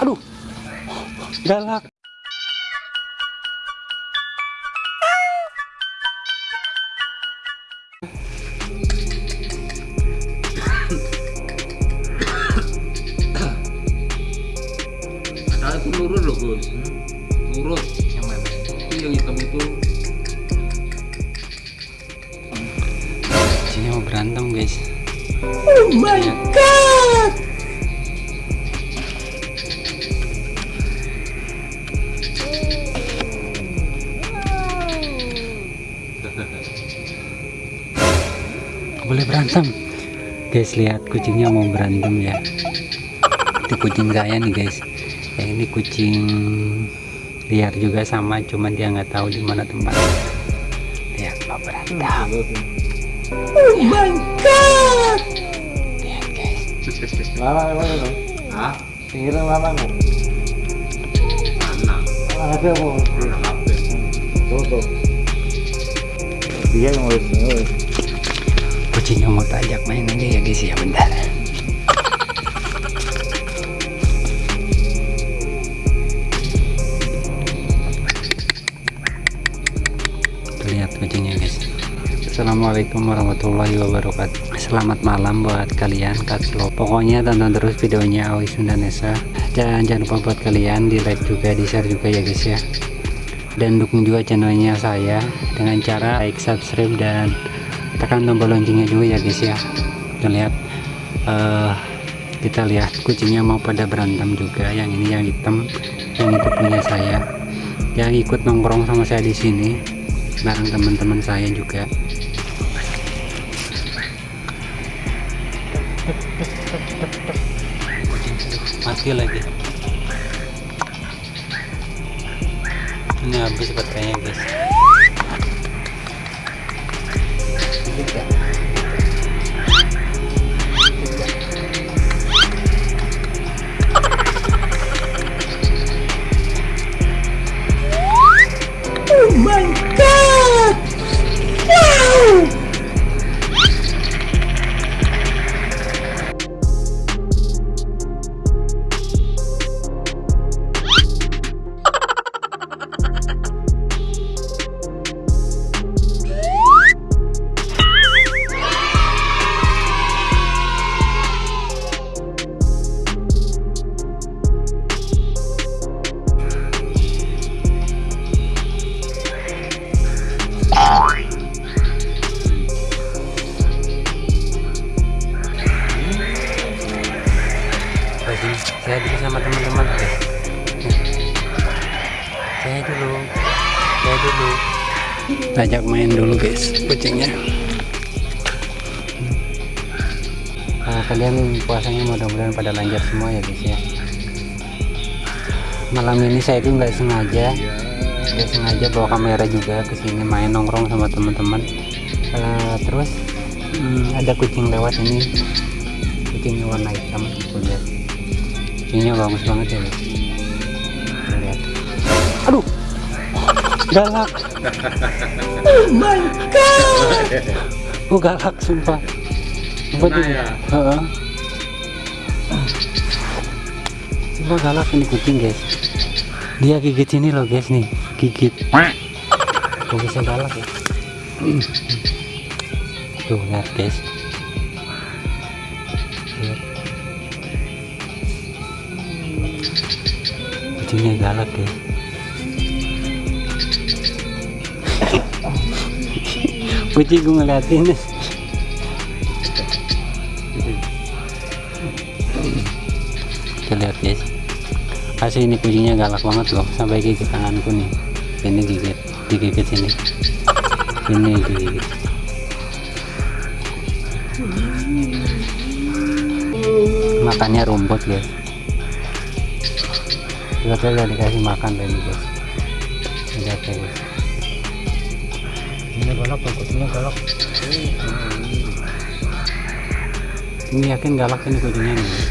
aduh. Galak. Itu nurut loh Gus. Nurut. Yang mana Itu yang hitam itu. Sini mau berantem guys. Oh my god! Boleh berantem guys lihat kucingnya mau berantem ya itu kucing saya nih guys ya ini kucing liar juga sama cuman dia nggak tahu di mana tempat lihat mau berantem Oh my god! lihat guys Lama mana tuh? Hah? Pinggiran lama. Mana? Ada kok. Apa? Tutup. Dia yang mau kucingnya mau tajak main aja ya guys ya bentar. Lihat kucingnya guys. Assalamualaikum warahmatullahi wabarakatuh. Selamat malam buat kalian Katslo Pokoknya tonton terus videonya Awi Sundanesa Dan jangan lupa buat kalian di like juga di share juga ya guys ya. Dan dukung juga channelnya saya Dengan cara like, subscribe dan tekan tombol loncengnya juga ya guys ya. Kita lihat eh, kita lihat kucingnya mau pada berantem juga. Yang ini yang hitam yang itu punya saya. Yang ikut nongkrong sama saya di sini bareng teman-teman saya juga. Mati lagi. Ini habis baterainya guys Oh dulu, saya dulu. Ajak main dulu guys, kucingnya. Nah, kalian puasanya mudah-mudahan pada lancar semua ya guys ya. Malam ini saya itu nggak sengaja, nggak sengaja bawa kamera juga ke sini main nongkrong sama teman-teman. Eh, terus hmm, ada kucing lewat ini, kucingnya warna hitam, lihat kucingnya bagus banget ya lihat aduh galak. Oh my god! oh galak sumpah. Sumpah tuh ya? Heeh. sumpah galak ini kucing guys. Dia gigit sini loh guys nih. Gigit. Kok bisa galak ya. Tuh lihat guys. Lihat. Kucingnya galak ya kucing gue ngeliatin. Kita lihat guys. Asli ini kucingnya galak banget loh. Sampai gigit tanganku nih. Ini gigit. Digigit sini. Ini digigit. Makannya rumput guys. Udah dikasih makan tadi guys. Lihat guys ini galak kucingnya galak. Ini yakin galak ini kucingnya nih.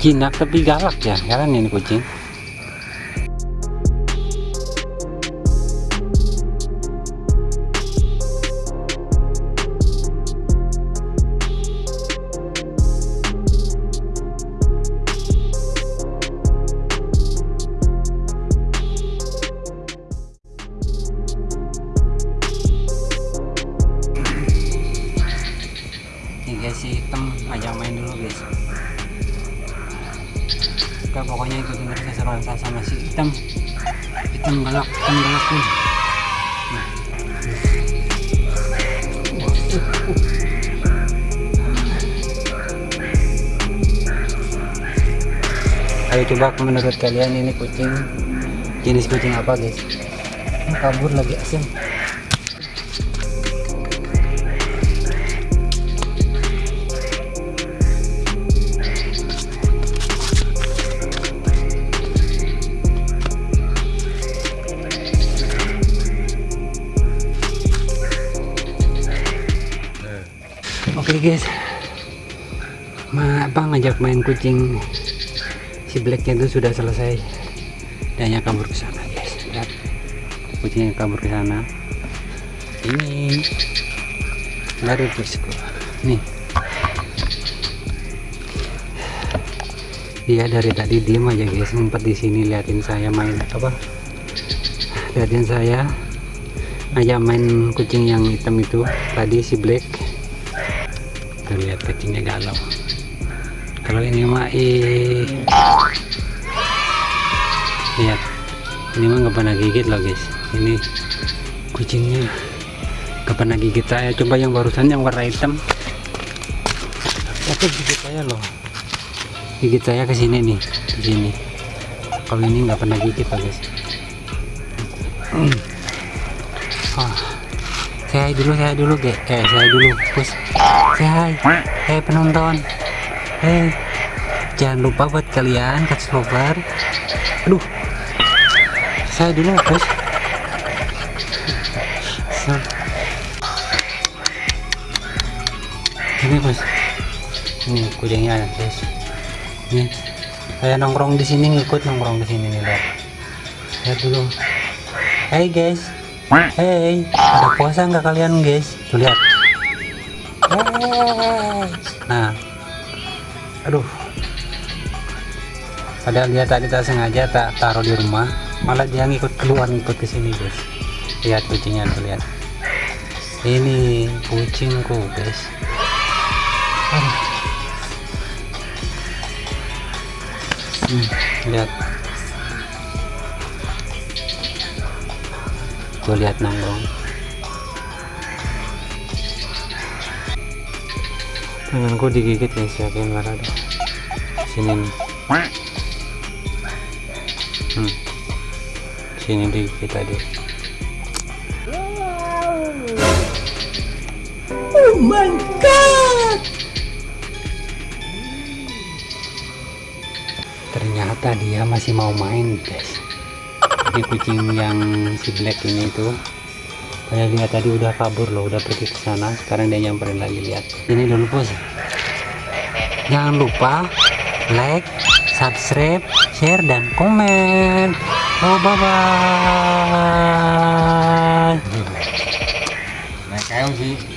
Jinak tapi galak ya kan ini kucing main dulu guys oke pokoknya itu terus keseruan saya sama si hitam hitam galak hitam galak nih Ayo coba menurut kalian ini kucing jenis kucing apa guys? Kabur lagi asem. Guys, Ma, apa ngajak main kucing si blacknya itu sudah selesai dan kabur ke sana guys. Lihat kucing yang kabur ke sana. Ini baru bosku. Nih. Dia dari tadi diem aja guys, ngumpet di sini liatin saya main apa? Liatin saya ngajak main kucing yang hitam itu tadi si black tuh lihat kucingnya galau. Kalau ini mah eh lihat. Ini mah nggak pernah gigit loh guys. Ini kucingnya. Nggak pernah gigit saya coba yang barusan yang warna hitam. Itu gigit saya loh. Gigit saya ke sini nih di sini. Kalau ini nggak pernah gigit loh guys. Oh. saya dulu saya dulu ge. Eh saya dulu saya hei penonton. Hei jangan lupa buat kalian cut lover aduh. Saya dulu So. ini bos ini kucingnya guys. Ini. Saya nongkrong di sini ngikut nongkrong di sini nih lihat lihat dulu. Hey guys. Hey ada puasa nggak kalian guys? Tuh lihat nah. Aduh. Padahal dia tak sengaja tak taruh di rumah malah dia ngikut keluar ngikut ke sini guys. Lihat kucingnya tuh lihat. Ini kucingku guys. Hmm, lihat. Tuh lihat nongkrong tanganku digigit guys yakin marah deh sini nih hmm. sini digigit tadi Oh my god! ternyata dia masih mau main guys jadi kucing yang si black ini itu saya lihat tadi udah kabur loh udah pergi ke sana. Sekarang dia nyamperin lagi lihat. Ini dulu bos. Jangan lupa like subscribe share dan komen. Oh bye bye Nah, kayak sih.